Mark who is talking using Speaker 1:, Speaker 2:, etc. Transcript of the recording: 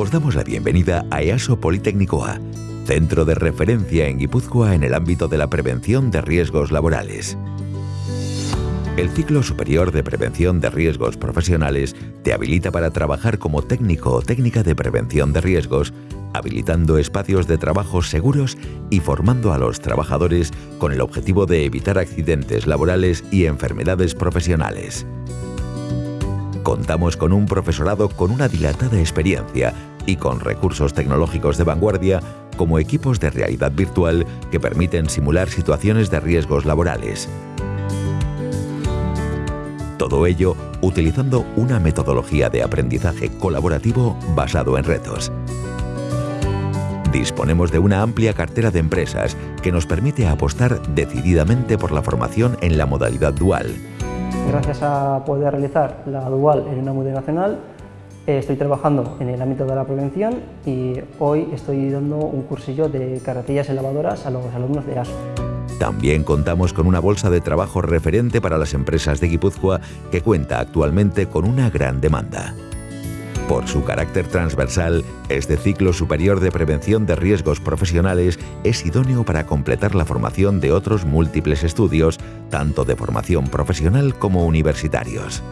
Speaker 1: os damos la bienvenida a EASO Politécnico centro de referencia en Guipúzcoa en el ámbito de la prevención de riesgos laborales. El ciclo superior de prevención de riesgos profesionales te habilita para trabajar como técnico o técnica de prevención de riesgos, habilitando espacios de trabajo seguros y formando a los trabajadores con el objetivo de evitar accidentes laborales y enfermedades profesionales. Contamos con un profesorado con una dilatada experiencia y con recursos tecnológicos de vanguardia como equipos de realidad virtual que permiten simular situaciones de riesgos laborales. Todo ello utilizando una metodología de aprendizaje colaborativo basado en retos. Disponemos de una amplia cartera de empresas que nos permite apostar decididamente por la formación en la modalidad dual,
Speaker 2: Gracias a poder realizar la dual en una multinacional, estoy trabajando en el ámbito de la prevención y hoy estoy dando un cursillo de carretillas y lavadoras a los alumnos de ASO.
Speaker 1: También contamos con una bolsa de trabajo referente para las empresas de Guipúzcoa que cuenta actualmente con una gran demanda. Por su carácter transversal, este ciclo superior de prevención de riesgos profesionales es idóneo para completar la formación de otros múltiples estudios, tanto de formación profesional como universitarios.